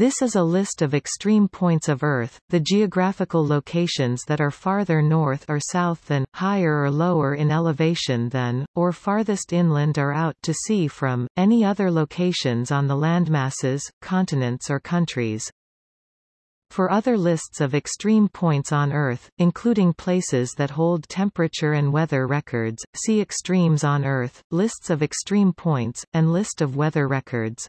This is a list of extreme points of Earth, the geographical locations that are farther north or south than, higher or lower in elevation than, or farthest inland or out to sea from, any other locations on the landmasses, continents or countries. For other lists of extreme points on Earth, including places that hold temperature and weather records, see Extremes on Earth, lists of extreme points, and list of weather records.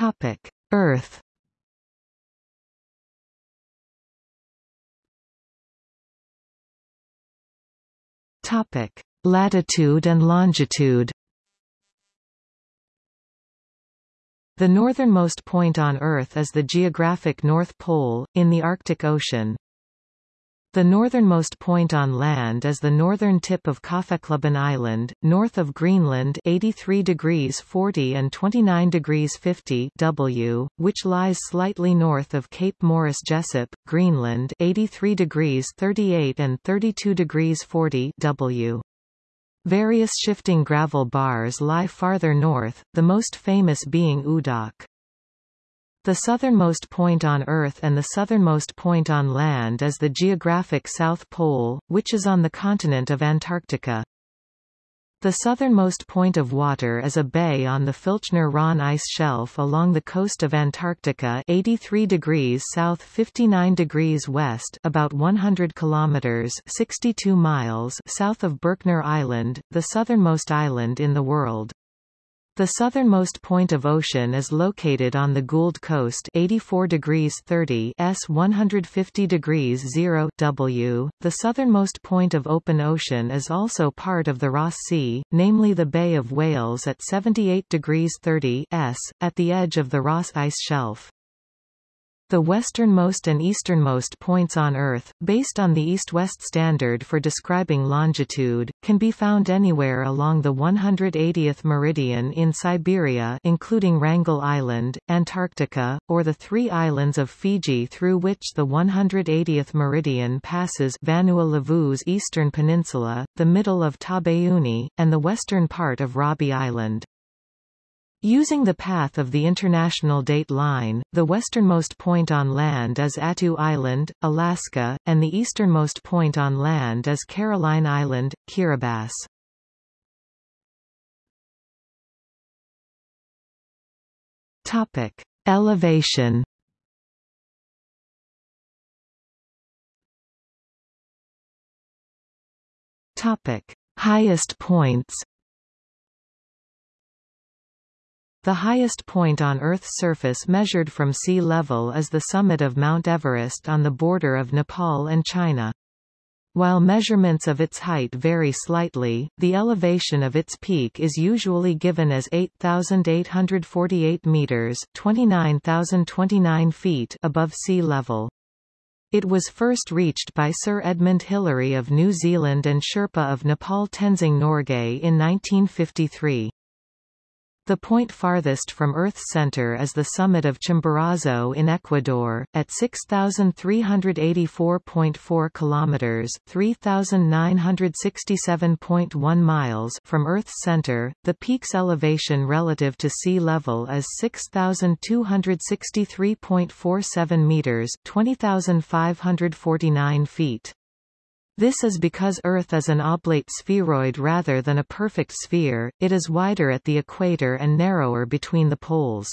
Topic: Earth. Topic: Latitude and longitude. The northernmost point on Earth is the geographic North Pole, in the Arctic Ocean. The northernmost point on land is the northern tip of Kaffeklubben Island, north of Greenland 83 degrees 40 and 29 degrees 50 W, which lies slightly north of Cape Morris Jesup, Greenland 83 degrees 38 and 32 degrees 40 W. Various shifting gravel bars lie farther north, the most famous being Oodaaq. The southernmost point on Earth and the southernmost point on land is the geographic South Pole, which is on the continent of Antarctica. The southernmost point of water is a bay on the Filchner-Ronne ice shelf along the coast of Antarctica 83 degrees south 59 degrees west about 100 kilometers 62 miles south of Berkner Island, the southernmost island in the world. The southernmost point of ocean is located on the Gould Coast 84 degrees 30 S 150 degrees 0 W. The southernmost point of open ocean is also part of the Ross Sea, namely the Bay of Whales at 78 degrees 30 S, at the edge of the Ross Ice Shelf. The westernmost and easternmost points on Earth, based on the east-west standard for describing longitude, can be found anywhere along the 180th meridian in Siberia including Wrangel Island, Antarctica, or the three islands of Fiji through which the 180th meridian passes Vanua Levu's eastern peninsula, the middle of Taveuni, and the western part of Rabi Island. Using the path of the International Date Line, the westernmost point on land is Attu Island, Alaska, and the easternmost point on land is Caroline Island, Kiribati. Topic: Elevation. Topic: Highest points. The highest point on Earth's surface measured from sea level is the summit of Mount Everest on the border of Nepal and China. While measurements of its height vary slightly, the elevation of its peak is usually given as 8,848 meters 29,029 feet above sea level. It was first reached by Sir Edmund Hillary of New Zealand and Sherpa of Nepal Tenzing Norgay in 1953. The point farthest from Earth's center is the summit of Chimborazo in Ecuador, at 6,384.4 kilometers (3,967.1 miles) from Earth's center. The peak's elevation relative to sea level is 6,263.47 meters (20,549 feet). This is because Earth is an oblate spheroid rather than a perfect sphere, it is wider at the equator and narrower between the poles.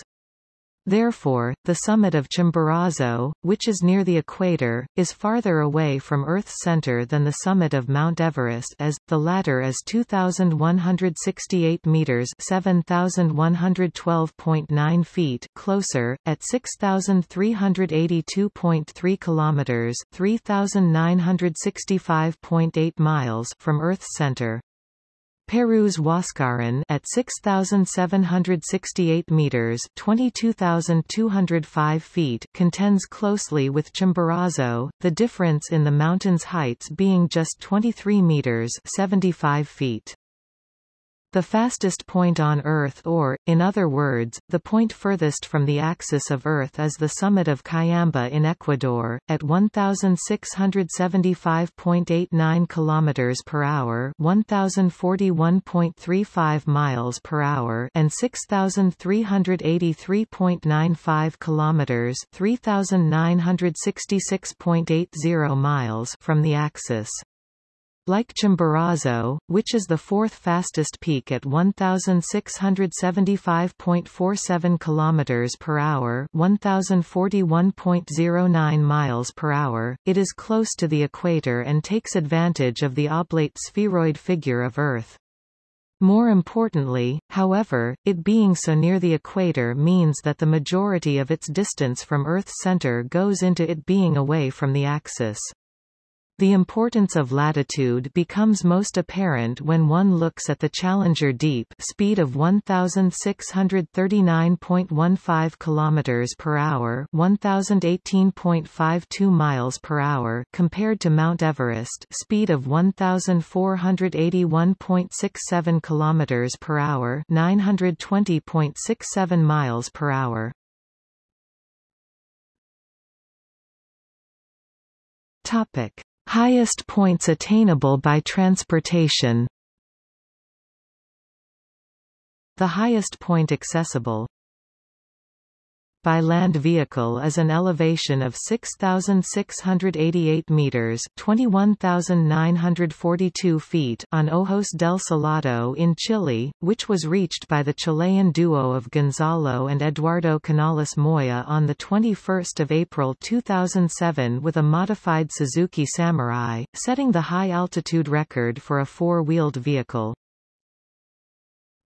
Therefore, the summit of Chimborazo, which is near the equator, is farther away from Earth's center than the summit of Mount Everest as, the latter is 2,168 meters 7,112.9 feet closer, at 6,382.3 kilometers 3,965.8 miles from Earth's center. Peru's Huascaran at 6768 meters, 22205 feet, contends closely with Chimborazo, the difference in the mountain's heights being just 23 meters, 75 feet. The fastest point on Earth or, in other words, the point furthest from the axis of Earth is the summit of Cayambe in Ecuador, at 1,675.89 km per hour 1,041.35 miles per hour and 6,383.95 km 3,966.80 miles from the axis. Like Chimborazo, which is the fourth fastest peak at 1675.47 km per hour, 1041.09 miles per hour, it is close to the equator and takes advantage of the oblate spheroid figure of Earth. More importantly, however, it being so near the equator means that the majority of its distance from Earth's center goes into it being away from the axis. The importance of latitude becomes most apparent when one looks at the Challenger Deep speed of 1639.15 km per hour, 1018.52 miles per hour compared to Mount Everest speed of 1481.67 km per hour, 920.67 miles per hour. Topic Highest points attainable by transportation. The highest point accessible by land vehicle is an elevation of 6,688 meters (21,942 feet) on Ojos del Salado in Chile, which was reached by the Chilean duo of Gonzalo and Eduardo Canales Moya on the 21st of April 2007 with a modified Suzuki Samurai, setting the high altitude record for a four-wheeled vehicle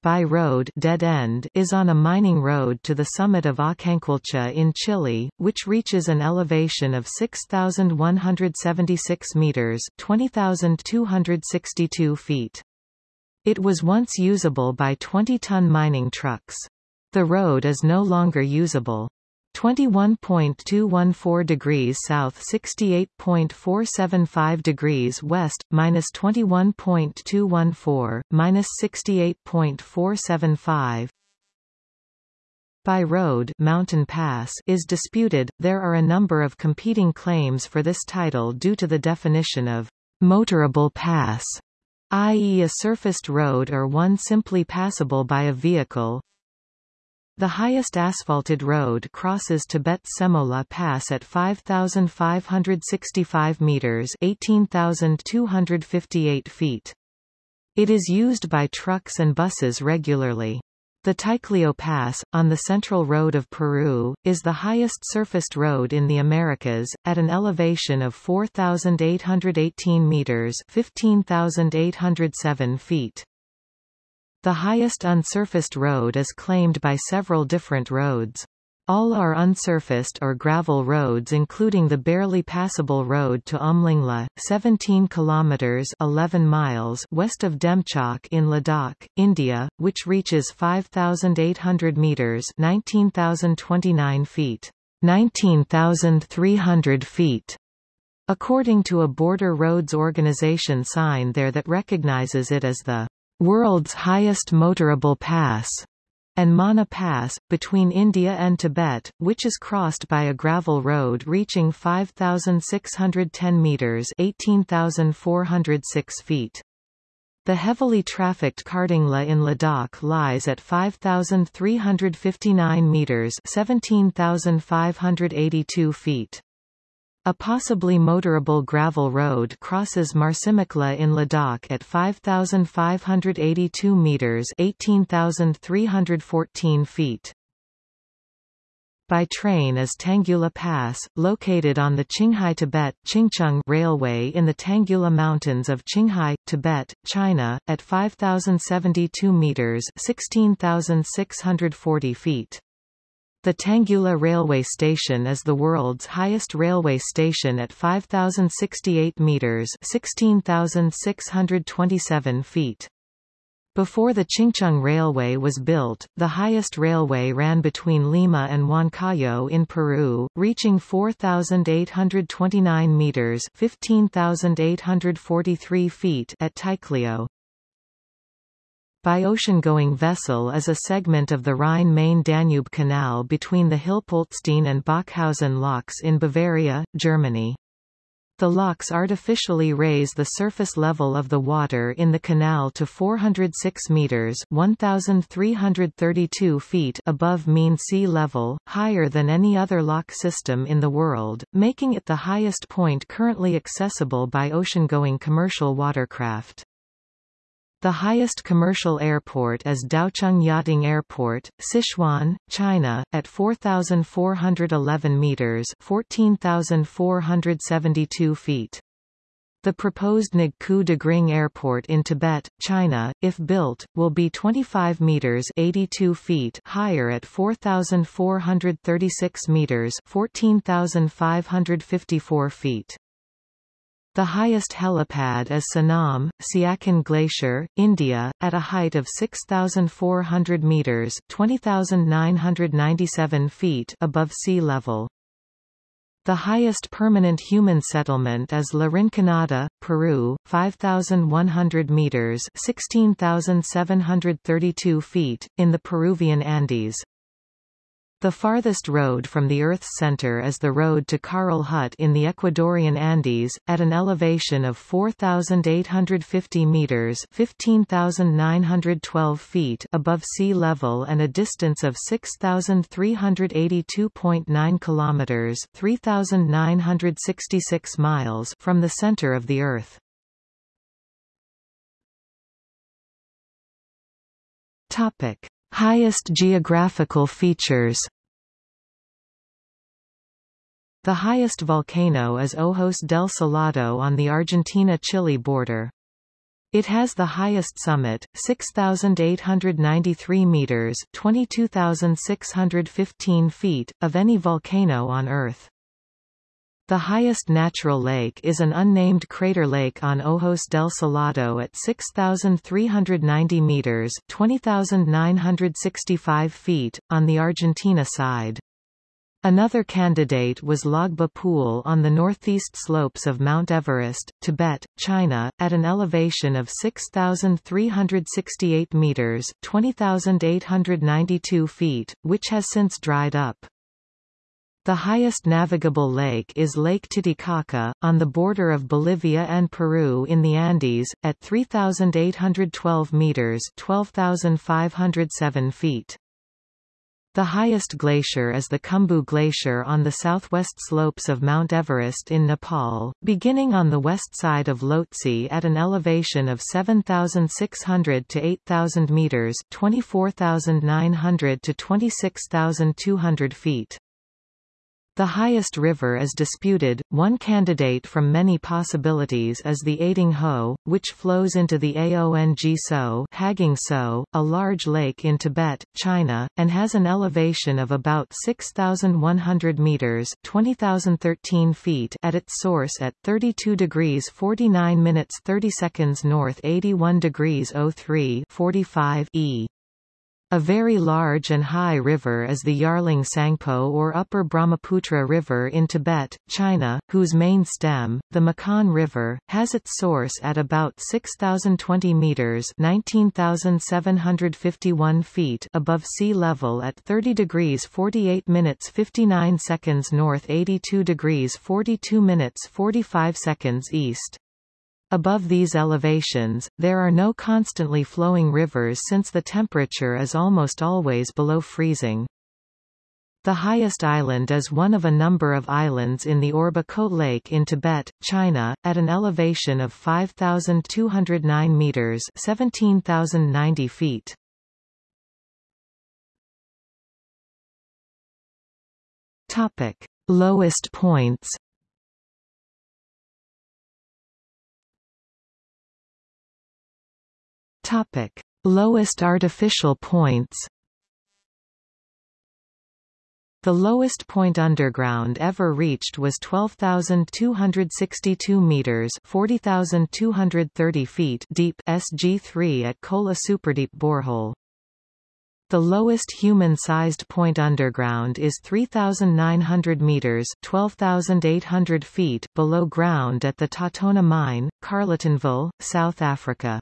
by road dead end is on a mining road to the summit of Aucanquilcha in Chile, which reaches an elevation of 6,176 meters 20,262 feet. It was once usable by 20-ton mining trucks. The road is no longer usable. 21.214 degrees south 68.475 degrees west, minus 21.214, minus 68.475 by road mountain pass is disputed, there are a number of competing claims for this title due to the definition of motorable pass, i.e. a surfaced road or one simply passable by a vehicle, the highest asphalted road crosses Tibet Semo La Pass at 5,565 meters 18,258 feet. It is used by trucks and buses regularly. The Ticlio Pass, on the Central Road of Peru, is the highest surfaced road in the Americas, at an elevation of 4,818 meters 15,807 feet. The highest unsurfaced road is claimed by several different roads. All are unsurfaced or gravel roads including the barely passable road to Umling La, 17 kilometers 11 miles west of Demchok in Ladakh, India, which reaches 5800 meters, 19029 feet, 19300 feet. According to a Border Roads Organization sign there that recognizes it as the world's highest motorable pass, and Mana Pass, between India and Tibet, which is crossed by a gravel road reaching 5,610 metres 18,406 feet. The heavily trafficked Khardung La in Ladakh lies at 5,359 metres 17,582 feet. A possibly motorable gravel road crosses Marsimik La in Ladakh at 5,582 metres 18,314 feet. By train is Tangula Pass, located on the Qinghai-Tibet Railway in the Tangula Mountains of Qinghai, Tibet, China, at 5,072 metres 16,640 feet. The Tangula railway station is the world's highest railway station at 5,068 meters (16,627 feet). Before the Qingzang Railway was built, the highest railway ran between Lima and Huancayo in Peru, reaching 4,829 meters (15,843 feet) at Ticlio. By ocean-going vessel is a segment of the Rhine-Main-Danube Canal between the Hilpoltstein and Bachhausen locks in Bavaria, Germany. The locks artificially raise the surface level of the water in the canal to 406 meters (1332 feet) above mean sea level, higher than any other lock system in the world, making it the highest point currently accessible by ocean-going commercial watercraft. The highest commercial airport is Daocheng Yading Airport, Sichuan, China, at 4,411 meters (14,472 feet). The proposed Nagqu Dagring Airport in Tibet, China, if built, will be 25 meters (82 feet) higher at 4,436 meters (14,554 feet). The highest helipad is Sonam, Siachen Glacier, India, at a height of 6,400 metres 20,997 feet above sea level. The highest permanent human settlement is La Rinconada, Peru, 5,100 meters (16,732 feet), in the Peruvian Andes. The farthest road from the Earth's center is the road to Carrel Hut in the Ecuadorian Andes, at an elevation of 4,850 meters (15,912 feet) above sea level and a distance of 6,382.9 kilometers (3,966 miles) from the center of the Earth. Topic. Highest geographical features The highest volcano is Ojos del Salado on the Argentina-Chile border. It has the highest summit, 6,893 meters 22,615 feet, of any volcano on Earth. The highest natural lake is an unnamed crater lake on Ojos del Salado at 6,390 meters 20,965 feet, on the Argentina side. Another candidate was Lhagba Pool on the northeast slopes of Mount Everest, Tibet, China, at an elevation of 6,368 meters 20,892 feet, which has since dried up. The highest navigable lake is Lake Titicaca, on the border of Bolivia and Peru in the Andes, at 3,812 meters 12,507 feet. The highest glacier is the Khumbu Glacier on the southwest slopes of Mount Everest in Nepal, beginning on the west side of Lhotse at an elevation of 7,600 to 8,000 meters 24,900 to 26,200 feet. The highest river is disputed. One candidate from many possibilities is the Aiding Ho, which flows into the Aong So, Haging So, a large lake in Tibet, China, and has an elevation of about 6,100 meters (20,013 feet) at its source at 32 degrees 49 minutes 30 seconds north, 81 degrees 03 45 e. A very large and high river is the Yarlung Tsangpo or Upper Brahmaputra River in Tibet, China, whose main stem, the Maquan River, has its source at about 6,020 meters (19,751 feet) above sea level at 30 degrees 48 minutes 59 seconds north, 82 degrees 42 minutes 45 seconds east. Above these elevations, there are no constantly flowing rivers since the temperature is almost always below freezing. The highest island is one of a number of islands in the Orba Kot Lake in Tibet, China, at an elevation of 5,209 meters 17,090 feet. Topic. Lowest points Topic: Lowest artificial points. The lowest point underground ever reached was 12,262 meters (40,230 feet) deep SG3 at Kola Superdeep borehole. The lowest human-sized point underground is 3,900 meters (12,800 feet) below ground at the TauTona mine, Carletonville, South Africa.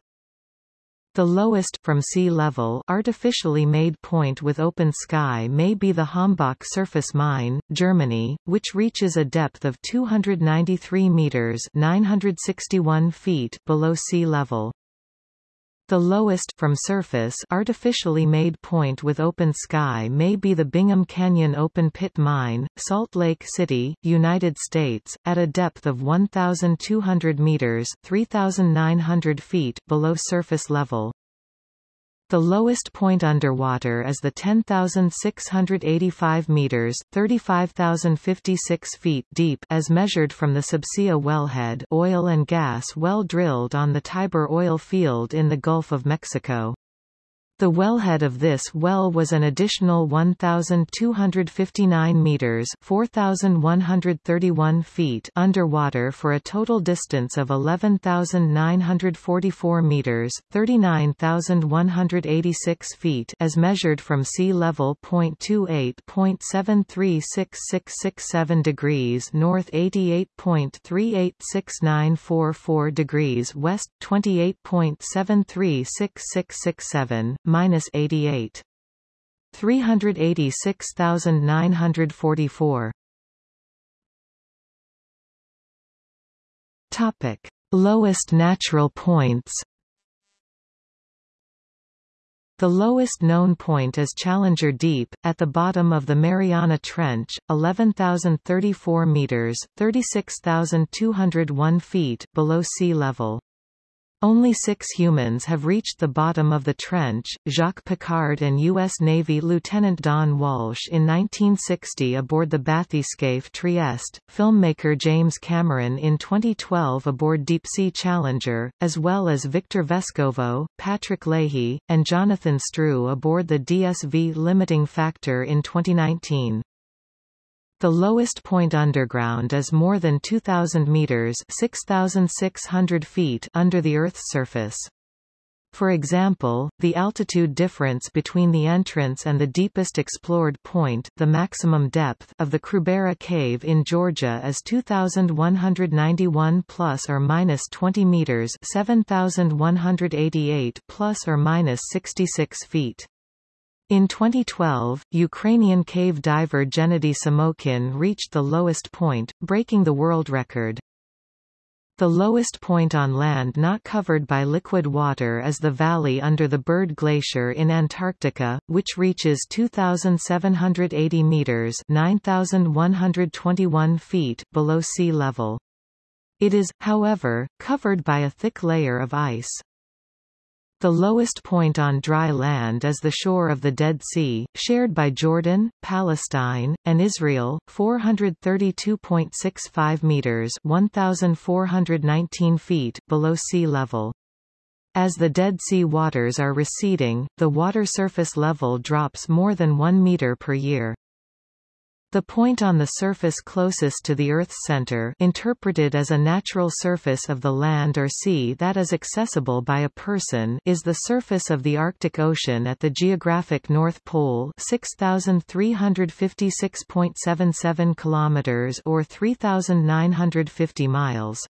The lowest from sea level artificially made point with open sky may be the Hambach surface mine, Germany, which reaches a depth of 293 meters (961 feet) below sea level. The lowest from surface artificially made point with open sky may be the Bingham Canyon open pit mine, Salt Lake City, United States, at a depth of 1,200 meters (3,900 feet) below surface level. The lowest point underwater is the 10,685 meters (35,056 feet) deep as measured from the Subsea wellhead oil and gas well drilled on the Tiber oil field in the Gulf of Mexico. The wellhead of this well was an additional 1,259 meters (4,131 feet) underwater for a total distance of 11,944 meters (39,186 feet) as measured from sea level. 28.736667 degrees north, 88.386944 degrees west, 28.736667 minus 88. 386,944. Topic: Lowest natural points. The lowest known point is Challenger Deep, at the bottom of the Mariana Trench, 11,034 meters (36,201 feet) below sea level. Only six humans have reached the bottom of the trench, Jacques Piccard and U.S. Navy Lieutenant Don Walsh in 1960 aboard the bathyscaphe Trieste, filmmaker James Cameron in 2012 aboard Deep-Sea Challenger, as well as Victor Vescovo, Patrick Lahey, and Jonathan Struwe aboard the DSV Limiting Factor in 2019. The lowest point underground is more than 2,000 meters 6,600 feet under the Earth's surface. For example, the altitude difference between the entrance and the deepest explored point the maximum depth of the Krubera Cave in Georgia is 2,191 plus or minus 20 meters 7,188 plus or minus 66 feet. In 2012, Ukrainian cave diver Gennady Samokhin reached the lowest point, breaking the world record. The lowest point on land not covered by liquid water is the valley under the Byrd Glacier in Antarctica, which reaches 2,780 meters (9,121 feet) below sea level. It is, however, covered by a thick layer of ice. The lowest point on dry land is the shore of the Dead Sea, shared by Jordan, Palestine, and Israel, 432.65 meters (1419 feet) below sea level. As the Dead Sea waters are receding, the water surface level drops more than 1 meter per year. The point on the surface closest to the Earth's center interpreted as a natural surface of the land or sea that is accessible by a person is the surface of the Arctic Ocean at the geographic North Pole 6356.77 kilometers or 3950 miles.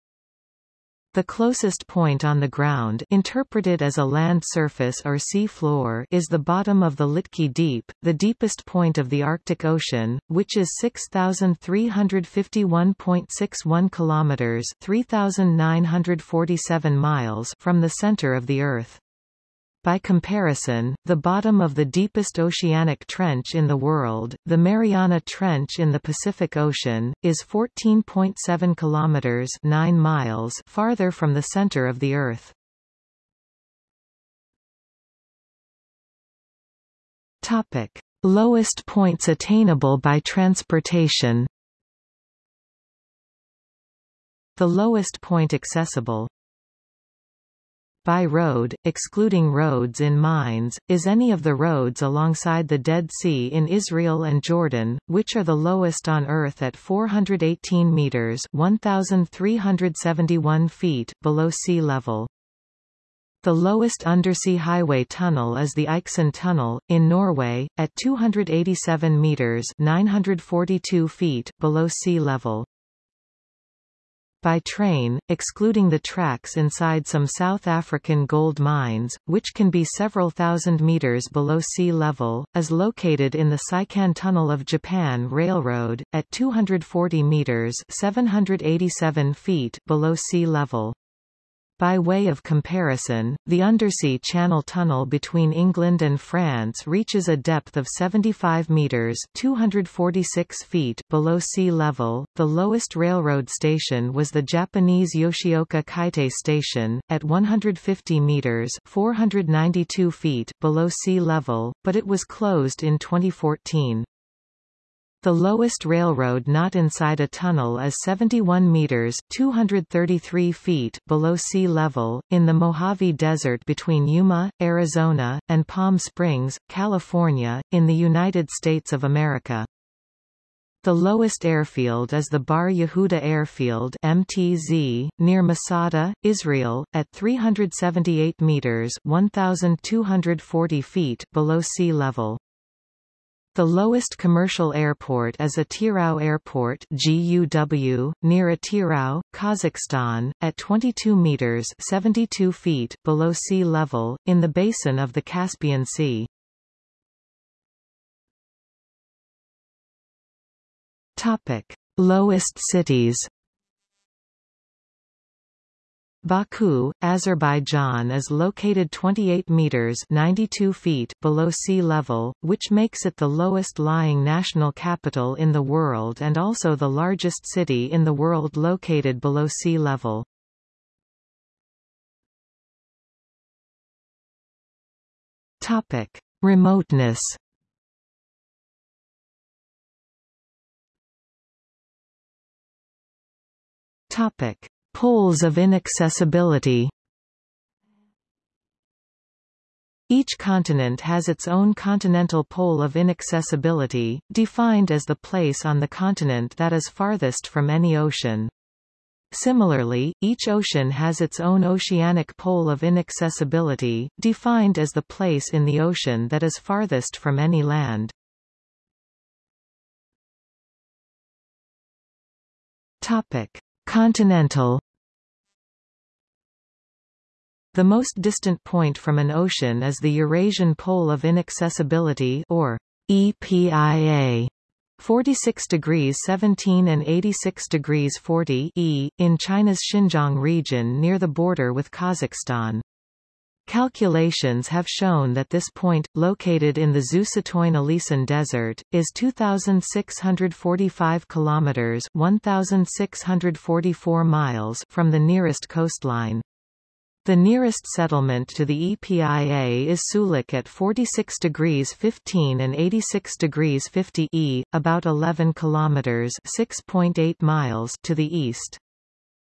The closest point on the ground interpreted as a land surface or sea floor is the bottom of the Litke Deep, the deepest point of the Arctic Ocean, which is 6,351.61 kilometers 3,947 miles from the center of the Earth. By comparison, the bottom of the deepest oceanic trench in the world, the Mariana Trench in the Pacific Ocean, is 14.7 kilometers 9 miles farther from the center of the Earth. Topic: Lowest points attainable by transportation. The lowest point accessible by road, excluding roads in mines, is any of the roads alongside the Dead Sea in Israel and Jordan, which are the lowest on Earth at 418 meters (1,371 feet) below sea level. The lowest undersea highway tunnel is the Eiksund Tunnel, in Norway, at 287 meters 942 feet below sea level. By train, excluding the tracks inside some South African gold mines, which can be several thousand meters below sea level, is located in the Seikan Tunnel of Japan Railroad, at 240 meters 787 feet below sea level. By way of comparison, the undersea channel tunnel between England and France reaches a depth of 75 meters (246 feet) below sea level. The lowest railroad station was the Japanese Yoshioka Kaitei Station at 150 meters (492 feet) below sea level, but it was closed in 2014. The lowest railroad not inside a tunnel is 71 meters (233 feet) below sea level, in the Mojave Desert between Yuma, Arizona, and Palm Springs, California, in the United States of America. The lowest airfield is the Bar Yehuda Airfield MTZ, near Masada, Israel, at 378 meters (1,240 feet) below sea level. The lowest commercial airport is Atyrau Airport GUW, near Atyrau, Kazakhstan, at 22 meters 72 feet below sea level, in the basin of the Caspian Sea. Topic. Lowest cities Baku, Azerbaijan is located 28 meters 92 feet below sea level, which makes it the lowest lying national capital in the world and also the largest city in the world located below sea level. Topic: Remoteness Topic: Poles of inaccessibility Each continent has its own continental pole of inaccessibility, defined as the place on the continent that is farthest from any ocean. Similarly, each ocean has its own oceanic pole of inaccessibility, defined as the place in the ocean that is farthest from any land. Topic: Continental the most distant point from an ocean is the Eurasian Pole of Inaccessibility or EPIA. 46 degrees 17 and 86 degrees 40 E, in China's Xinjiang region near the border with Kazakhstan. Calculations have shown that this point, located in the Zhusatoin Desert, is 2,645 kilometers (1,644 miles) from the nearest coastline. The nearest settlement to the EPIA is Suluk at 46 degrees 15 and 86 degrees 50 E, about 11 kilometers (6.8 miles) to the east.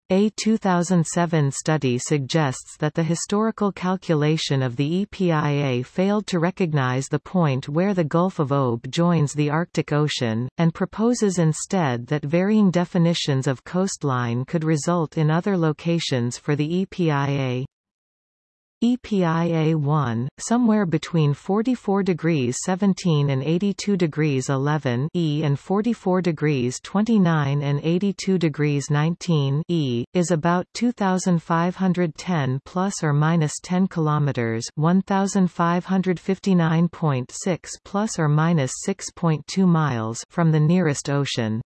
A 2007 study suggests that the historical calculation of the EPIA failed to recognize the point where the Gulf of Ob joins the Arctic Ocean, and proposes instead that varying definitions of coastline could result in other locations for the EPIA. EPIA-1, somewhere between 44 degrees 17 and 82 degrees 11 E and 44 degrees 29 and 82 degrees 19 E, is about 2,510 plus or minus 10 kilometers 1,559.6 plus or minus 6.2 miles from the nearest ocean.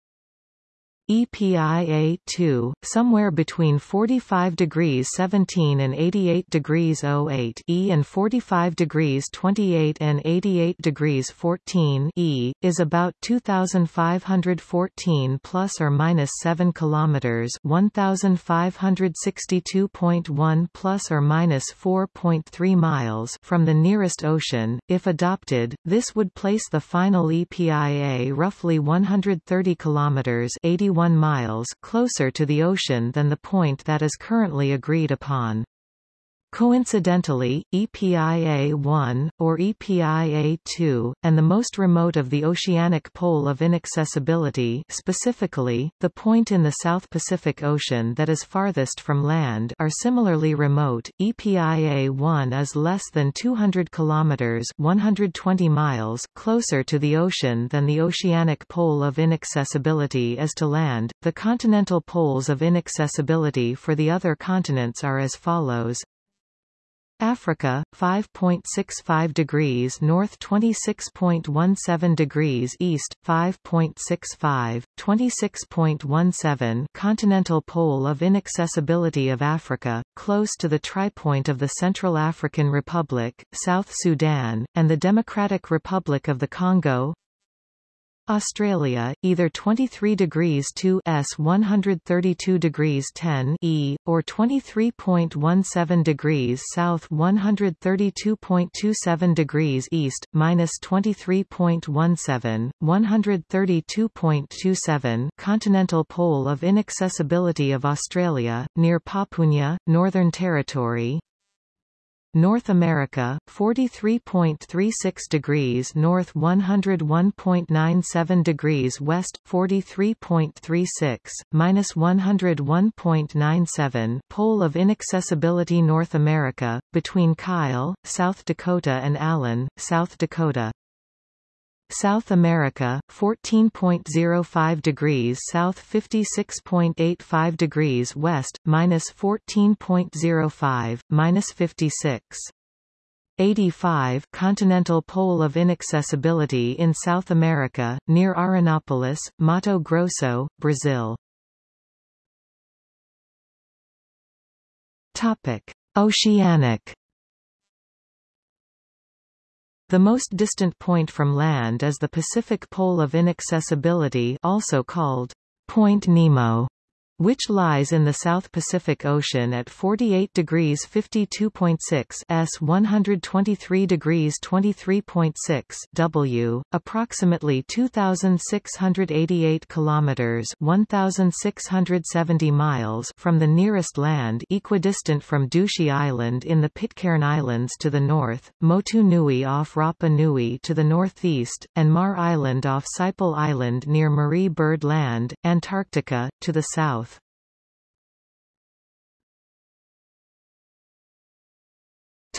EPIA-2, somewhere between 45 degrees 17 and 88 degrees 08 E and 45 degrees 28 and 88 degrees 14 E, is about 2,514 plus or minus 7 kilometers 1,562.1 plus or minus 4.3 miles from the nearest ocean. If adopted, this would place the final EPIA roughly 130 kilometers 81 1 miles closer to the ocean than the point that is currently agreed upon. Coincidentally, EPIA-1, or EPIA-2, and the most remote of the oceanic pole of inaccessibility specifically, the point in the South Pacific Ocean that is farthest from land are similarly remote. EPIA-1 is less than 200 kilometers 120 miles closer to the ocean than the oceanic pole of inaccessibility is to land. The continental poles of inaccessibility for the other continents are as follows. Africa 5.65 degrees north 26.17 degrees east 5.65 26.17 continental pole of inaccessibility of Africa close to the tripoint of the Central African Republic South Sudan and the Democratic Republic of the Congo Australia, either 23 degrees 2 S 132 degrees 10 E, or 23.17 degrees south 132.27 degrees east, minus 23.17, 132.27 continental pole of inaccessibility of Australia, near Papunya, Northern Territory, North America 43.36 degrees north 101.97 degrees west 43.36 minus 101.97 pole of inaccessibility North America between Kyle South Dakota and Allen South Dakota South America 14.05 degrees south 56.85 degrees west minus 14.05 minus 56 85 continental pole of inaccessibility in South America near Arenápolis Mato Grosso Brazil. Topic. Oceanic the most distant point from land is the Pacific Pole of Inaccessibility also called Point Nemo which lies in the South Pacific Ocean at 48 degrees 52.6 s 123 degrees 23.6 w, approximately 2,688 kilometers 1,670 miles from the nearest land equidistant from Ducie Island in the Pitcairn Islands to the north, Motu Nui off Rapa Nui to the northeast, and Maher Island off Siple Island near Marie Byrd Land, Antarctica, to the south.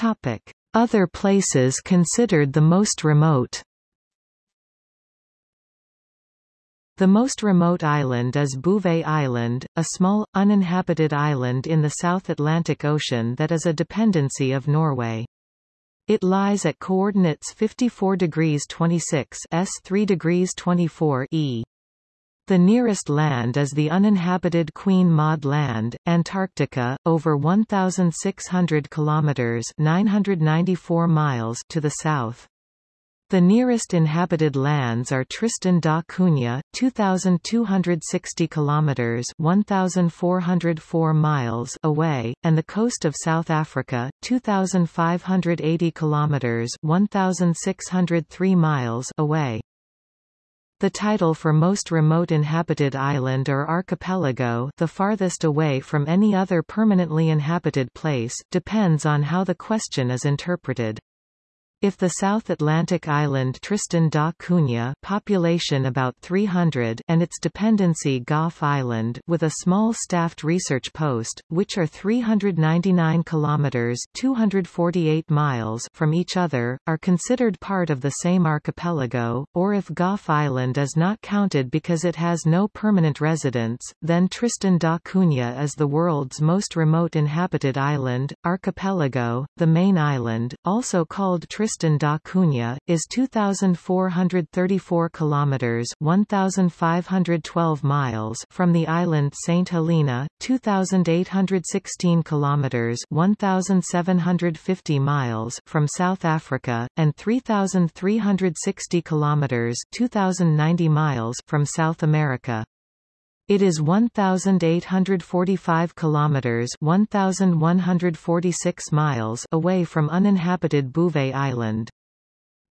Topic: Other places considered the most remote. The most remote island is Bouvet Island, a small, uninhabited island in the South Atlantic Ocean that is a dependency of Norway. It lies at coordinates 54 degrees 26 s 3 degrees 24 e. The nearest land is the uninhabited Queen Maud Land, Antarctica, over 1,600 kilometers (994 miles) to the south. The nearest inhabited lands are Tristan da Cunha, 2260 kilometers, 1404 miles away, and the coast of South Africa, 2580 kilometers, 1603 miles away. The title for most remote inhabited island or archipelago the farthest away from any other permanently inhabited place depends on how the question is interpreted. If the South Atlantic island Tristan da Cunha population about 300 and its dependency Gough Island with a small staffed research post, which are 399 kilometers 248 miles from each other, are considered part of the same archipelago, or if Gough Island is not counted because it has no permanent residents, then Tristan da Cunha is the world's most remote inhabited island, archipelago, the main island, also called Tristan Tristan da Cunha, is 2,434 kilometers (1,512 miles) from the island Saint Helena, 2,816 kilometers (1,750 miles) from South Africa, and 3,360 kilometers (2,090 miles) from South America. It is 1845 kilometers, 1146 miles away from uninhabited Bouvet Island.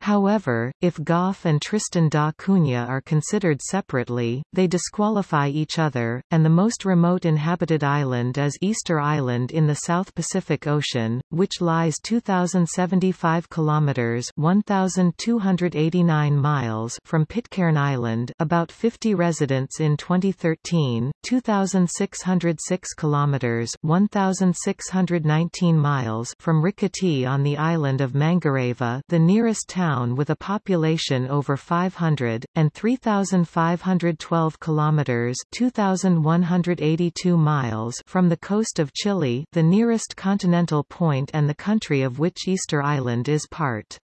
However, if Gough and Tristan da Cunha are considered separately, they disqualify each other, and the most remote inhabited island is Easter Island in the South Pacific Ocean, which lies 2,075 kilometers (1,289 miles) from Pitcairn Island, about 50 residents in 2013, 2,606 kilometers (1,619 miles) from Rikitea on the island of Mangareva, the nearest town town with a population over 500 and 3512 kilometers, 2182 miles from the coast of Chile, the nearest continental point and the country of which Easter Island is part.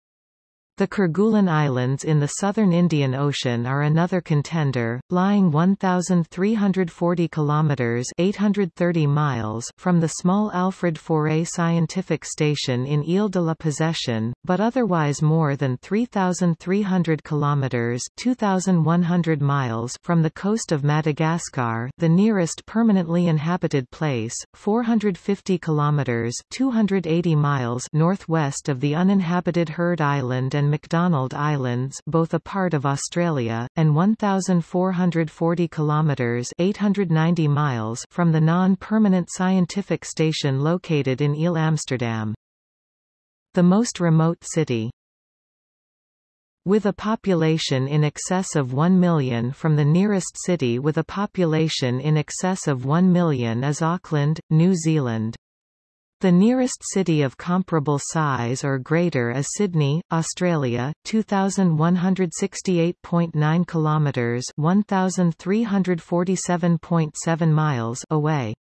The Kerguelen Islands in the southern Indian Ocean are another contender, lying 1,340 kilometers (830 miles) from the small Alfred Faure Scientific Station in Ile de la Possession, but otherwise more than 3,300 kilometers (2,100 miles) from the coast of Madagascar, the nearest permanently inhabited place, 450 kilometers (280 miles) northwest of the uninhabited Heard Island and and McDonald Islands both a part of Australia, and 1,440 kilometres 890 miles from the non-permanent scientific station located in Ile Amsterdam. The most remote city with a population in excess of 1 million from the nearest city with a population in excess of 1 million is Auckland, New Zealand. The nearest city of comparable size or greater is Sydney, Australia, 2168.9 kilometers, 1347.7 miles away.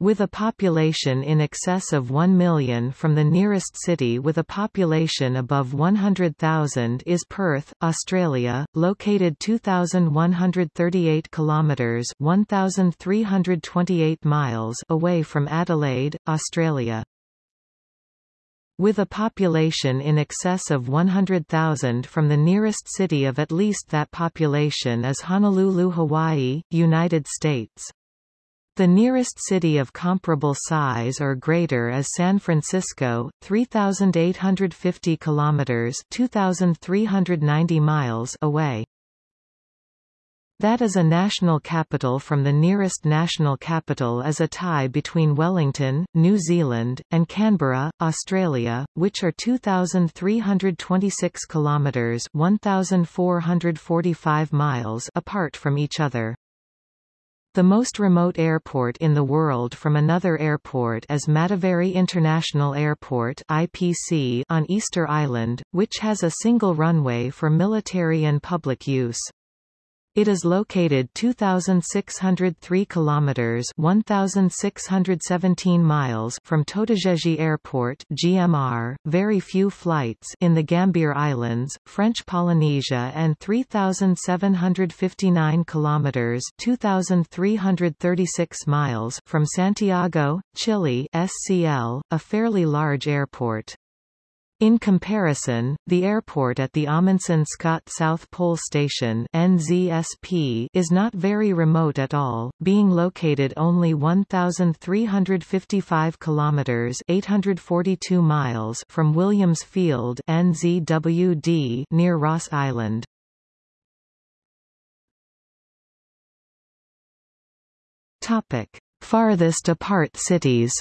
With a population in excess of 1 million from the nearest city with a population above 100,000 is Perth, Australia, located 2,138 kilometres 1,328 miles away from Adelaide, Australia. With a population in excess of 100,000 from the nearest city of at least that population is Honolulu, Hawaii, United States. The nearest city of comparable size or greater is San Francisco, 3850 kilometers, 2390 miles away. That is a national capital from the nearest national capital is a tie between Wellington, New Zealand, and Canberra, Australia, which are 2326 kilometers, 1445 miles apart from each other. The most remote airport in the world from another airport is Mataveri International Airport IPC on Easter Island, which has a single runway for military and public use. It is located 2603 kilometers 1617 miles from Totegegie Airport (GMR), very few flights in the Gambier Islands, French Polynesia and 3759 kilometers 2336 miles from Santiago, Chile (SCL), a fairly large airport. In comparison, the airport at the Amundsen Scott South Pole Station NZSP is not very remote at all, being located only 1355 kilometers (842 miles) from Williams Field NZWD near Ross Island. Topic: Farthest apart cities.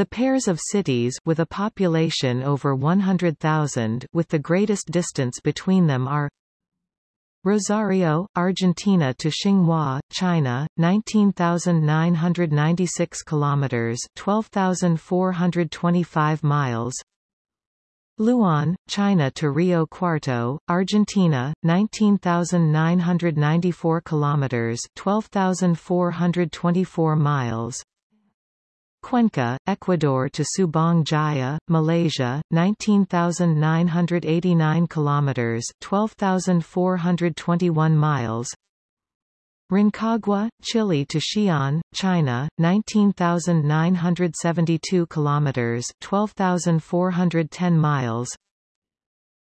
The pairs of cities with a population over 100,000 with the greatest distance between them are Rosario, Argentina to Xinghua, China, 19,996 kilometers, 12,425 miles. Luan, China to Rio Cuarto, Argentina, 19,994 kilometers, 12,424 miles. Cuenca, Ecuador to Subang Jaya, Malaysia, 19,989 kilometers, 12,421 miles. Rancagua, Chile to Xi'an, China, 19,972 kilometers, 12,410 miles.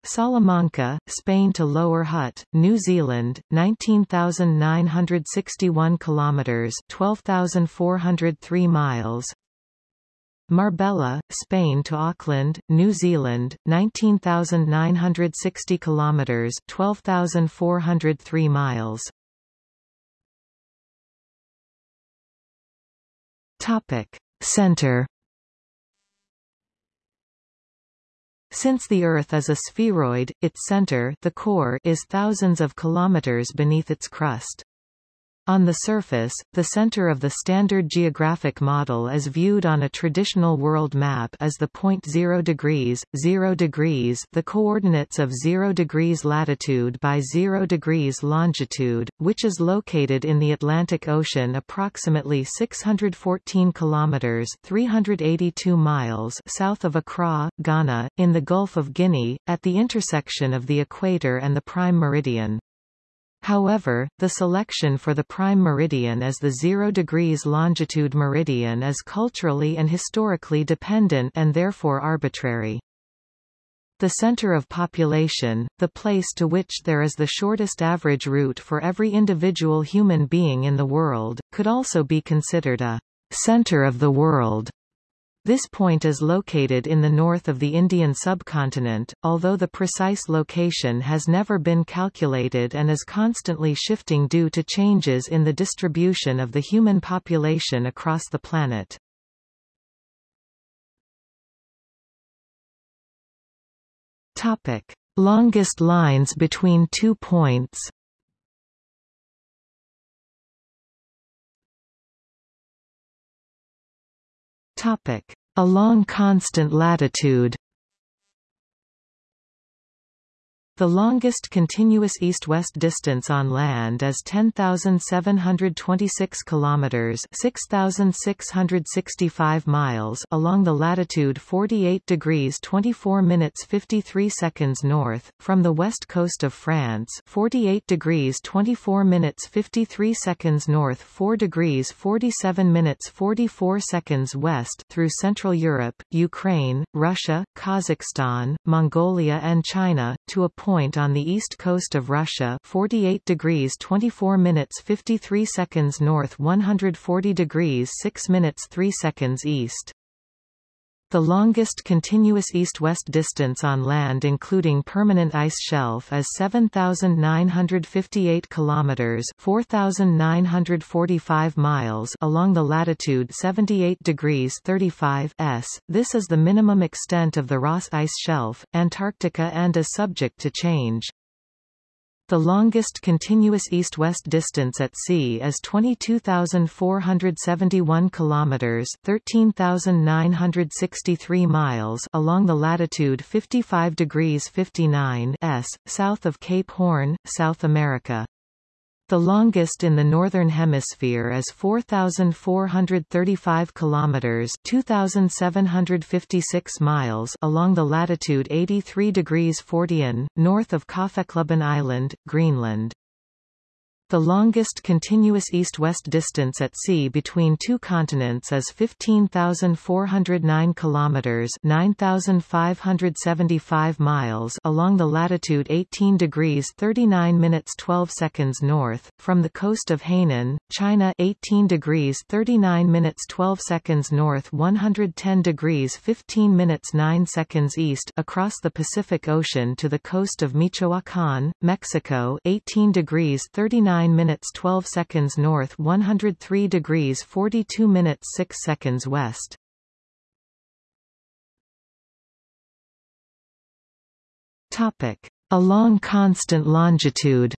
Salamanca, Spain to Lower Hutt, New Zealand, 19,961 kilometers, 12,403 miles. Marbella, Spain to Auckland, New Zealand, 19,960 kilometers, 12,403 miles. Topic: Center Since the Earth is a spheroid, its center the core is thousands of kilometers beneath its crust. On the surface, the center of the standard geographic model is viewed on a traditional world map as the point 0 degrees, 0 degrees the coordinates of 0 degrees latitude by 0 degrees longitude, which is located in the Atlantic Ocean approximately 614 kilometers 382 miles south of Accra, Ghana, in the Gulf of Guinea, at the intersection of the equator and the prime meridian. However, the selection for the prime meridian as the 0 degrees longitude meridian is culturally and historically dependent and therefore arbitrary. The center of population, the place to which there is the shortest average route for every individual human being in the world, could also be considered a center of the world. This point is located in the north of the Indian subcontinent, although the precise location has never been calculated and is constantly shifting due to changes in the distribution of the human population across the planet. Topic: Longest lines between two points. Topic: Along constant latitude. The longest continuous east-west distance on land is 10,726 kilometers, 6,665 miles along the latitude 48 degrees 24 minutes 53 seconds north from the west coast of France, 48 degrees 24 minutes 53 seconds north, 4 degrees 47 minutes 44 seconds west through Central Europe, Ukraine, Russia, Kazakhstan, Mongolia and China to a point on the east coast of Russia 48 degrees 24 minutes 53 seconds north 140 degrees 6 minutes 3 seconds east. The longest continuous east-west distance on land including permanent ice shelf is 7958 kilometers, 4945 miles along the latitude 78 degrees 35 s. This is the minimum extent of the Ross ice shelf, Antarctica and is subject to change. The longest continuous east-west distance at sea is 22,471 kilometers, 13,963 miles along the latitude 55 degrees 59 s, south of Cape Horn, South America. The longest in the northern hemisphere is 4435 kilometers, 2756 miles along the latitude 83 degrees 40 north of Kaffeklubben Island, Greenland. The longest continuous east-west distance at sea between two continents is 15,409 kilometers (9,575 miles) along the latitude 18 degrees 39 minutes 12 seconds north from the coast of Hainan, China 18 degrees 39 minutes 12 seconds north 110 degrees 15 minutes 9 seconds east across the Pacific Ocean to the coast of Michoacán, Mexico 18 degrees 39 9 minutes 12 seconds north 103 degrees 42 minutes 6 seconds west. Topic. Along constant longitude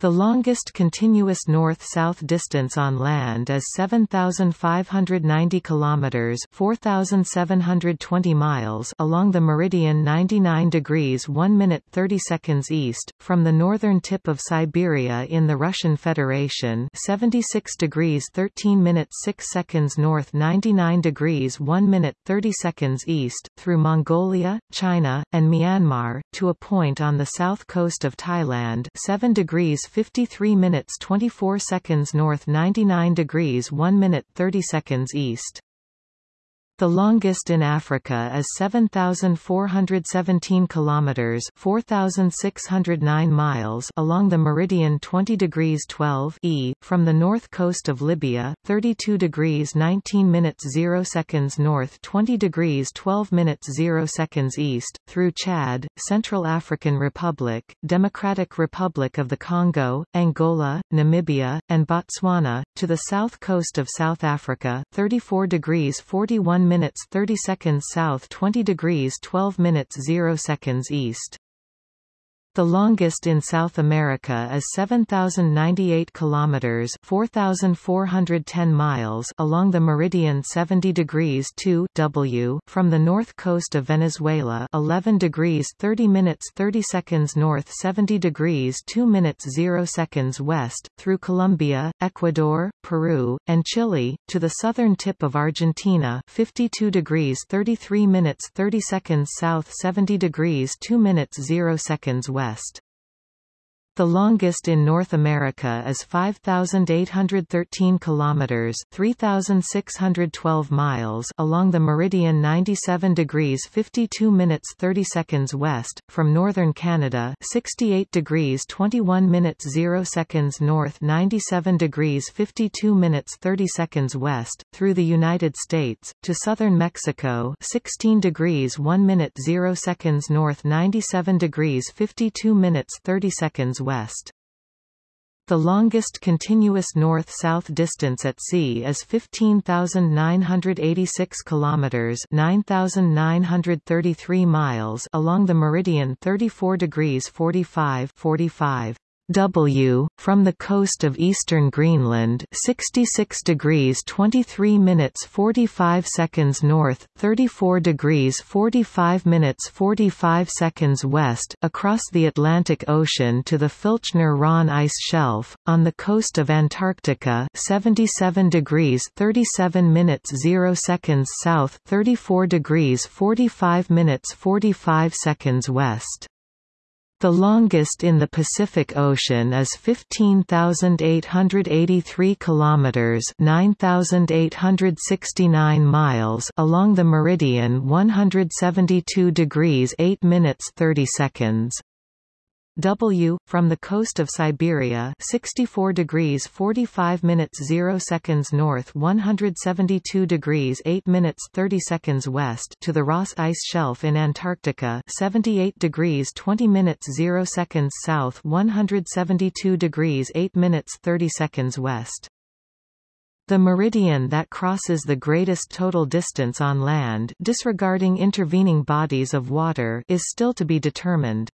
The longest continuous north-south distance on land is 7590 kilometers, 4720 miles along the meridian 99 degrees 1 minute 30 seconds east from the northern tip of Siberia in the Russian Federation, 76 degrees 13 minutes 6 seconds north 99 degrees 1 minute 30 seconds east through Mongolia, China, and Myanmar to a point on the south coast of Thailand, 7 degrees 53 minutes 24 seconds north 99 degrees 1 minute 30 seconds east. The longest in Africa is 7417 kilometers, 4609 miles along the meridian 20 degrees 12 E from the north coast of Libya, 32 degrees 19 minutes 0 seconds north, 20 degrees 12 minutes 0 seconds east through Chad, Central African Republic, Democratic Republic of the Congo, Angola, Namibia, and Botswana to the south coast of South Africa, 34 degrees 41 minutes 30 seconds south 20 degrees 12 minutes 0 seconds east. The longest in South America is 7098 kilometers, 4410 miles along the meridian 70 degrees 2 W from the north coast of Venezuela, 11 degrees 30 minutes 30 seconds north, 70 degrees 2 minutes 0 seconds west through Colombia, Ecuador, Peru, and Chile to the southern tip of Argentina, 52 degrees 33 minutes 30 seconds south, 70 degrees 2 minutes 0 seconds west west. The longest in North America is 5813 kilometers, 3612 miles along the meridian 97 degrees 52 minutes 30 seconds west from northern Canada, 68 degrees 21 minutes 0 seconds north, 97 degrees 52 minutes 30 seconds west through the United States to southern Mexico, 16 degrees 1 minute 0 seconds north, 97 degrees 52 minutes 30 seconds west. The longest continuous north-south distance at sea is 15,986 kilometers, 9,933 miles along the meridian 34 degrees 45 45. W, from the coast of eastern Greenland 66 degrees 23 minutes 45 seconds north, 34 degrees 45 minutes 45 seconds west across the Atlantic Ocean to the Filchner-Ronne ice shelf, on the coast of Antarctica 77 degrees 37 minutes 0 seconds south, 34 degrees 45 minutes 45 seconds west. The longest in the Pacific Ocean is 15,883 kilometers, 9,869 miles along the meridian 172 degrees 8 minutes 30 seconds. W, from the coast of Siberia 64 degrees 45 minutes 0 seconds north 172 degrees 8 minutes 30 seconds west to the Ross Ice Shelf in Antarctica 78 degrees 20 minutes 0 seconds south 172 degrees 8 minutes 30 seconds west. The meridian that crosses the greatest total distance on land disregarding intervening bodies of water is still to be determined.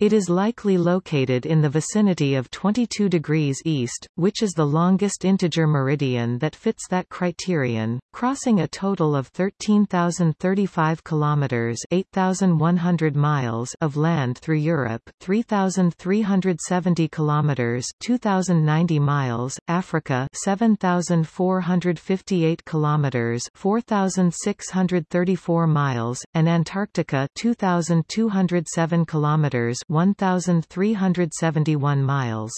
It is likely located in the vicinity of 22 degrees east, which is the longest integer meridian that fits that criterion, crossing a total of 13,035 kilometers (8,100 miles) of land through Europe, 3,370 kilometers (2,090 miles), Africa, 7,458 kilometers (4,634 miles), and Antarctica, 2,207 kilometers 1,371 miles.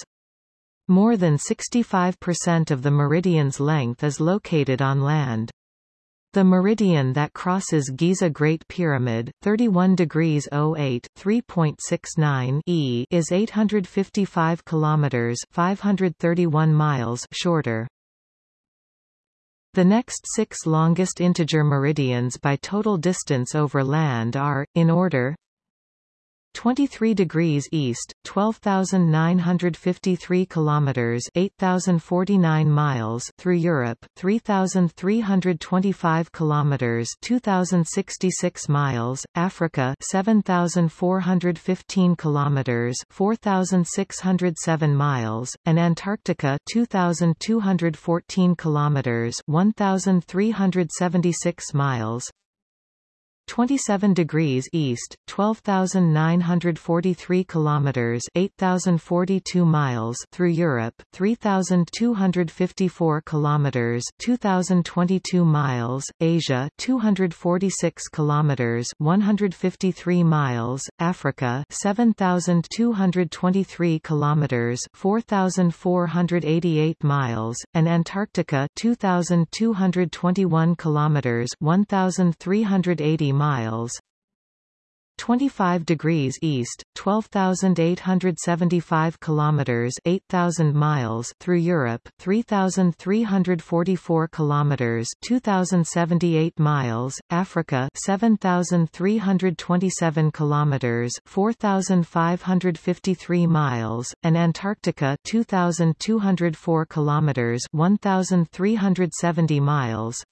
More than 65% of the meridian's length is located on land. The meridian that crosses Giza Great Pyramid, 31 degrees 08 3.69 e, is 855 kilometers 531 miles shorter. The next six longest integer meridians by total distance over land are, in order 23 degrees east, 12,953 kilometers, 8,049 miles through Europe, 3,325 kilometers, 2,066 miles, Africa, 7,415 kilometers, 4,607 miles, and Antarctica, 2,214 kilometers, 1,376 miles. 27 degrees east, 12943 kilometers, 8042 miles through Europe, 3254 kilometers, 2022 miles, Asia, 246 kilometers, 153 miles, Africa, 7223 kilometers, 4488 miles, and Antarctica, 2221 kilometers, 1380 miles. 25 degrees east 12875 kilometers 8000 miles through Europe 3344 kilometers 2078 miles Africa 7327 kilometers 4553 miles and Antarctica 2204 kilometers 1370 miles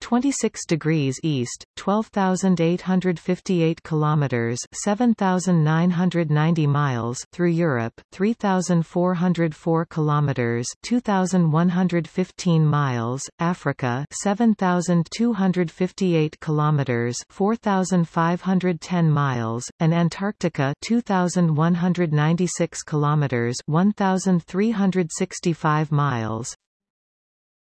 26 degrees east, 12,858 kilometers, 7,990 miles through Europe, 3,404 kilometers, 2,115 miles, Africa, 7,258 kilometers, 4,510 miles, and Antarctica, 2,196 kilometers, 1,365 miles.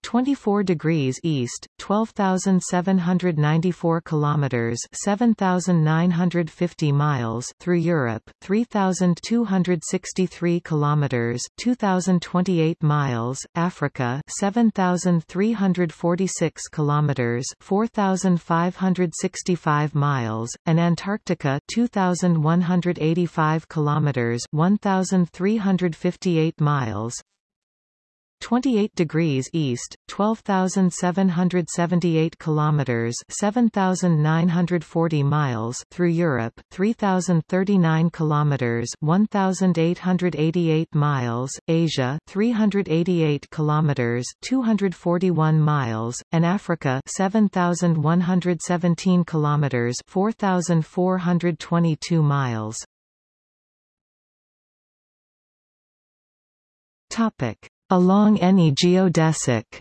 24 degrees east, 12,794 kilometers, 7,950 miles through Europe, 3,263 kilometers, 2,028 miles, Africa, 7,346 kilometers, 4,565 miles, and Antarctica, 2,185 kilometers, 1,358 miles. 28 degrees east, 12,778 kilometers, 7,940 miles through Europe, 3,039 kilometers, 1,888 miles, Asia, 388 kilometers, 241 miles, and Africa, 7,117 kilometers, 4,422 miles. Topic Along any geodesic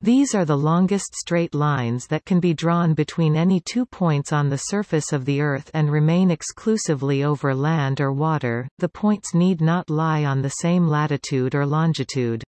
These are the longest straight lines that can be drawn between any two points on the surface of the Earth and remain exclusively over land or water, the points need not lie on the same latitude or longitude.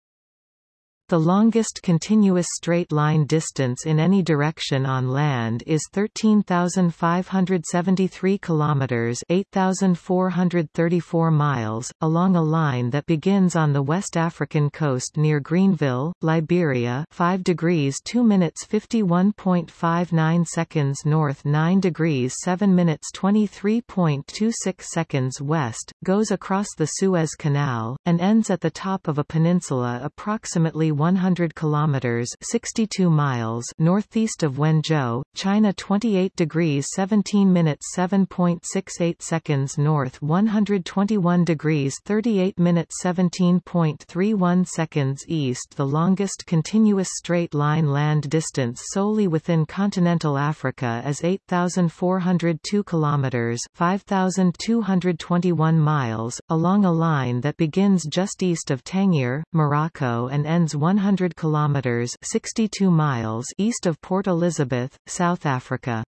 The longest continuous straight-line distance in any direction on land is 13,573 kilometers, 8,434 miles, along a line that begins on the West African coast near Greenville, Liberia, 5 degrees 2 minutes 51.59 seconds north, 9 degrees 7 minutes 23.26 seconds west, goes across the Suez Canal and ends at the top of a peninsula approximately 100 kilometers 62 miles northeast of Wenzhou, China 28 degrees 17 minutes 7.68 seconds north 121 degrees 38 minutes 17.31 seconds east. The longest continuous straight line land distance solely within continental Africa is 8402 kilometers 5221 miles along a line that begins just east of Tangier, Morocco and ends 100 kilometers 62 miles east of Port Elizabeth, South Africa.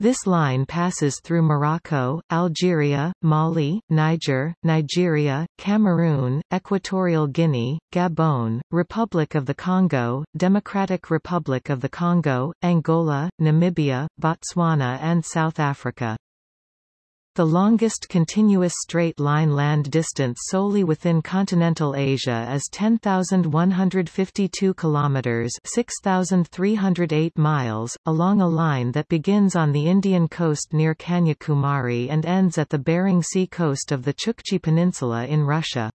This line passes through Morocco, Algeria, Mali, Niger, Nigeria, Cameroon, Equatorial Guinea, Gabon, Republic of the Congo, Democratic Republic of the Congo, Angola, Namibia, Botswana and South Africa. The longest continuous straight-line land distance solely within continental Asia is 10,152 kilometers (6,308 miles), along a line that begins on the Indian coast near Kanyakumari and ends at the Bering Sea coast of the Chukchi Peninsula in Russia.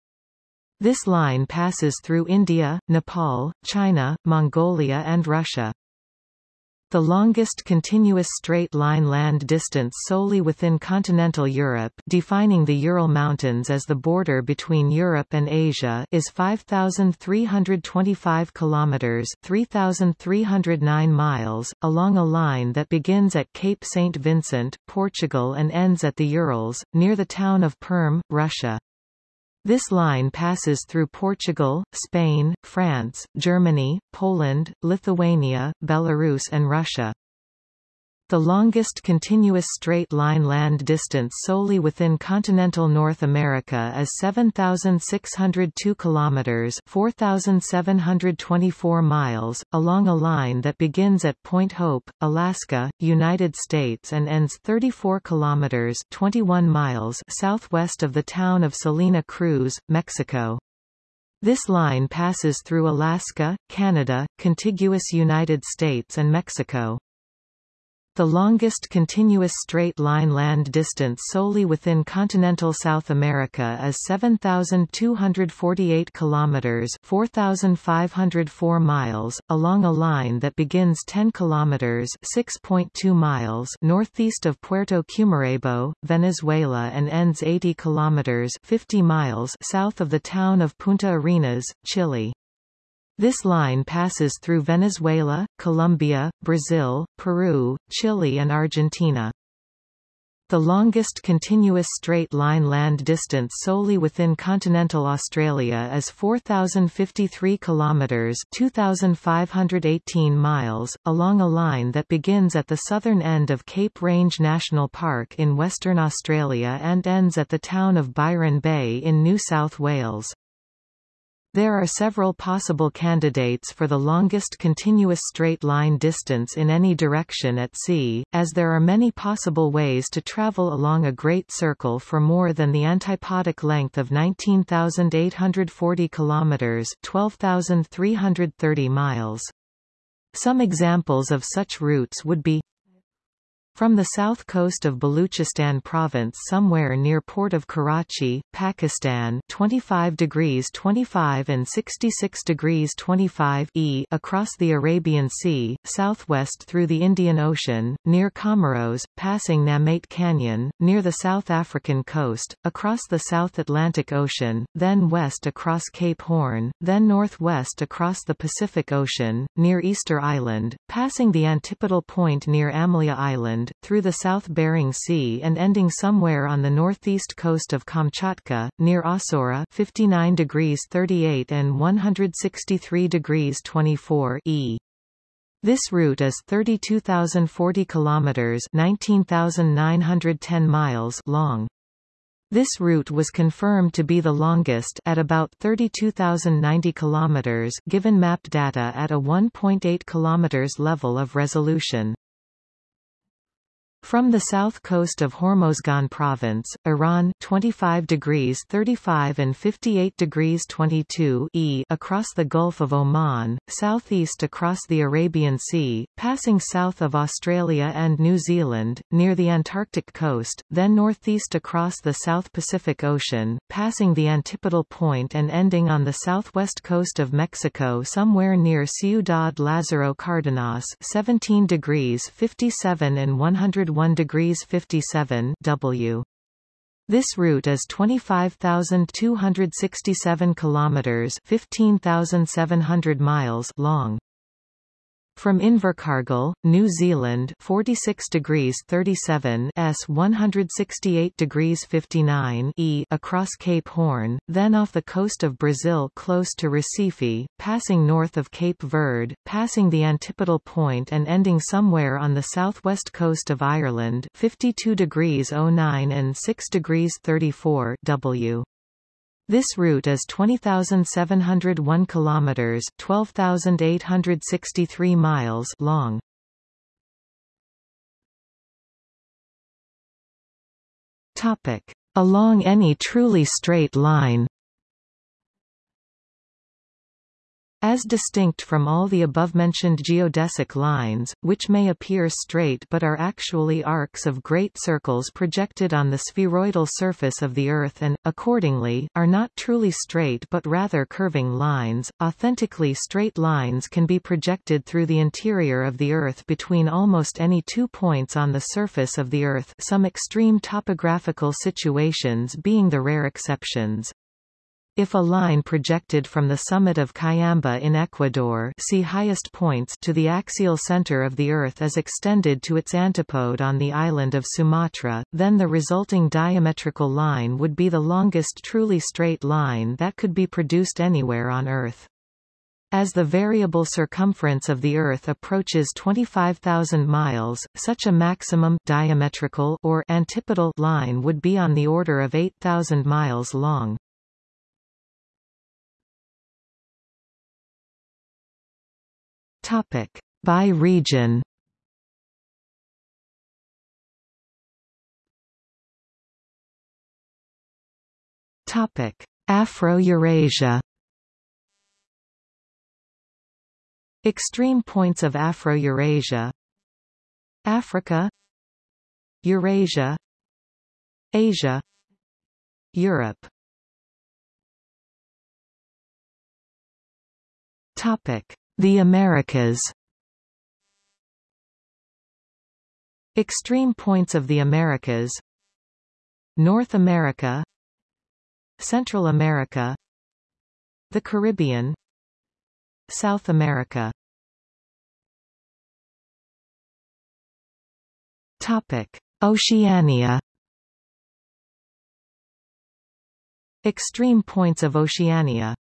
This line passes through India, Nepal, China, Mongolia and Russia. The longest continuous straight-line land distance solely within continental Europe defining the Ural Mountains as the border between Europe and Asia is 5,325 kilometres 3,309 miles, along a line that begins at Cape St. Vincent, Portugal and ends at the Urals, near the town of Perm, Russia. This line passes through Portugal, Spain, France, Germany, Poland, Lithuania, Belarus and Russia. The longest continuous straight-line land distance solely within continental North America is 7602 kilometers, 4724 miles, along a line that begins at Point Hope, Alaska, United States and ends 34 kilometers, 21 miles southwest of the town of Salina Cruz, Mexico. This line passes through Alaska, Canada, contiguous United States and Mexico. The longest continuous straight-line land distance solely within continental South America is 7,248 kilometers (4,504 miles), along a line that begins 10 kilometers (6.2 miles) northeast of Puerto Cumarebo, Venezuela, and ends 80 kilometers (50 miles) south of the town of Punta Arenas, Chile. This line passes through Venezuela, Colombia, Brazil, Peru, Chile and Argentina. The longest continuous straight-line land distance solely within continental Australia is 4,053 kilometres 2,518 miles, along a line that begins at the southern end of Cape Range National Park in Western Australia and ends at the town of Byron Bay in New South Wales. There are several possible candidates for the longest continuous straight-line distance in any direction at sea, as there are many possible ways to travel along a great circle for more than the antipodic length of 19,840 kilometers (12,330 miles). Some examples of such routes would be from the south coast of Baluchistan province somewhere near port of Karachi, Pakistan 25 degrees 25 and 66 degrees 25 e across the Arabian Sea, southwest through the Indian Ocean, near Comoros, passing Namate Canyon, near the South African coast, across the South Atlantic Ocean, then west across Cape Horn, then northwest across the Pacific Ocean, near Easter Island, passing the antipodal point near Amlia Island, through the South Bering Sea and ending somewhere on the northeast coast of Kamchatka, near Ossora 59 degrees 38 and 163 degrees 24 e. This route is 32,040 kilometers (19,910 miles) long. This route was confirmed to be the longest at about 32,090 kilometers given map data at a 1.8 kilometers level of resolution. From the south coast of Hormozgan province, Iran 25 degrees 35 and 58 degrees 22 e across the Gulf of Oman, southeast across the Arabian Sea, passing south of Australia and New Zealand, near the Antarctic coast, then northeast across the South Pacific Ocean, passing the antipodal point and ending on the southwest coast of Mexico somewhere near Ciudad Lázaro Cárdenas 17 degrees 57 and 100 1 degrees 57 W. This route is 25,267 kilometers, 15,700 miles long. From Invercargill, New Zealand 46 degrees 37 S 168 degrees 59 E across Cape Horn, then off the coast of Brazil close to Recife, passing north of Cape Verde, passing the antipodal point and ending somewhere on the southwest coast of Ireland 52 degrees 09 and 6 degrees 34 W. This route is 20,701 kilometers, 12,863 miles long. Topic: Along any truly straight line As distinct from all the above-mentioned geodesic lines, which may appear straight but are actually arcs of great circles projected on the spheroidal surface of the Earth and, accordingly, are not truly straight but rather curving lines, authentically straight lines can be projected through the interior of the Earth between almost any two points on the surface of the Earth some extreme topographical situations being the rare exceptions. If a line projected from the summit of Cayambe in Ecuador see highest points to the axial center of the Earth is extended to its antipode on the island of Sumatra, then the resulting diametrical line would be the longest truly straight line that could be produced anywhere on Earth. As the variable circumference of the Earth approaches 25,000 miles, such a maximum diametrical or antipodal line would be on the order of 8,000 miles long. Topic: By region. Topic: Afro-Eurasia. Extreme points of Afro-Eurasia. Africa. Eurasia. Asia. Europe. Topic the Americas. Extreme points of the Americas. North America. Central America. The Caribbean. South America. Topic. Oceania. Extreme points of Oceania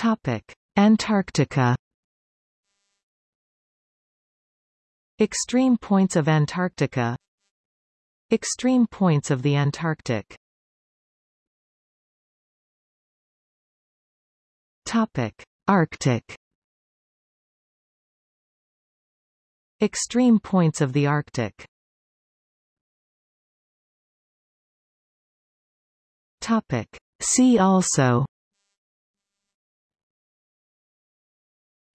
Topic: Antarctica. Extreme points of Antarctica. Extreme points of the Antarctic. Topic: Arctic. Extreme points of the Arctic. Topic: See also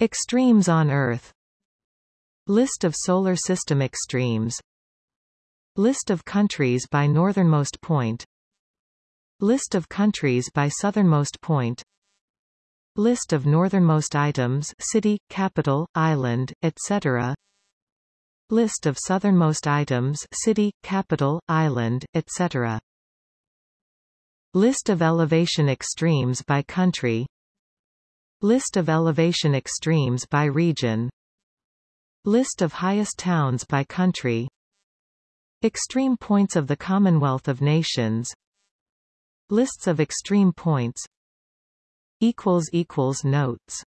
Extremes on Earth. List of Solar System extremes. List of countries by northernmost point. List of countries by southernmost point. List of northernmost items city, capital, island, etc. List of southernmost items city, capital, island, etc. List of elevation extremes by country List of elevation extremes by region. List of highest towns by country. Extreme points of the Commonwealth of Nations. Lists of extreme points. Notes